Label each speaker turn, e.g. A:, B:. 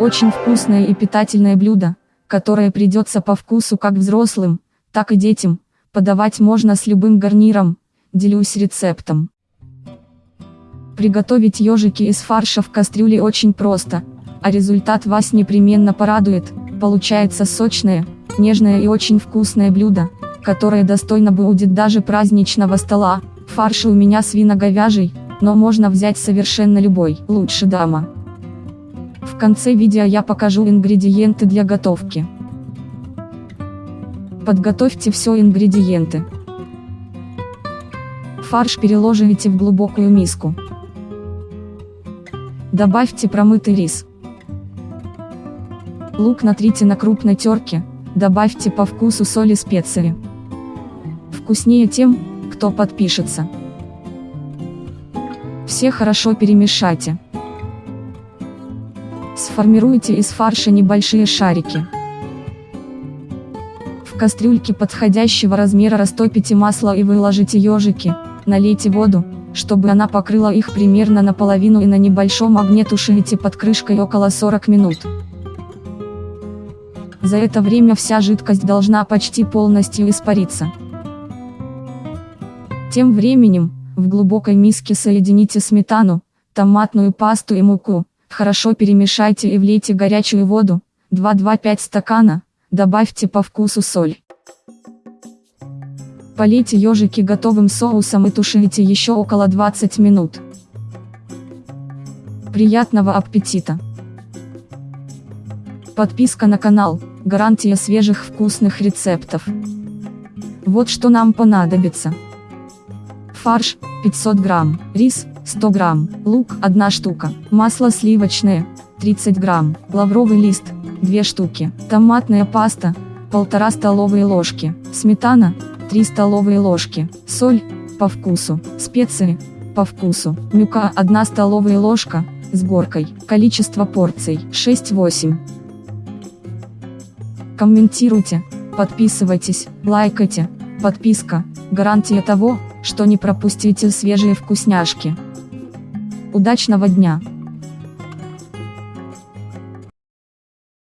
A: Очень вкусное и питательное блюдо, которое придется по вкусу как взрослым, так и детям. Подавать можно с любым гарниром. Делюсь рецептом. Приготовить ежики из фарша в кастрюле очень просто, а результат вас непременно порадует. Получается сочное, нежное и очень вкусное блюдо, которое достойно будет даже праздничного стола. Фарш у меня свино-говяжий, но можно взять совершенно любой, лучше дама. Конце видео я покажу ингредиенты для готовки. Подготовьте все ингредиенты. Фарш переложите в глубокую миску. Добавьте промытый рис. Лук натрите на крупной терке, добавьте по вкусу соли специи. Вкуснее тем, кто подпишется. Все хорошо перемешайте. Сформируйте из фарша небольшие шарики. В кастрюльке подходящего размера растопите масло и выложите ежики, налейте воду, чтобы она покрыла их примерно наполовину и на небольшом огне тушите под крышкой около 40 минут. За это время вся жидкость должна почти полностью испариться. Тем временем, в глубокой миске соедините сметану, томатную пасту и муку, хорошо перемешайте и влейте горячую воду, 2-2-5 стакана, добавьте по вкусу соль. Полейте ежики готовым соусом и тушите еще около 20 минут. Приятного аппетита! Подписка на канал, гарантия свежих вкусных рецептов. Вот что нам понадобится. Фарш, 500 грамм, рис, 100 грамм, лук, 1 штука, масло сливочное, 30 грамм, лавровый лист, 2 штуки, томатная паста, 1,5 столовые ложки, сметана, 3 столовые ложки, соль, по вкусу, специи, по вкусу, мюка 1 столовая ложка, с горкой, количество порций 6-8. Комментируйте, подписывайтесь, лайкайте, подписка, гарантия того, что не пропустите свежие вкусняшки. Удачного дня!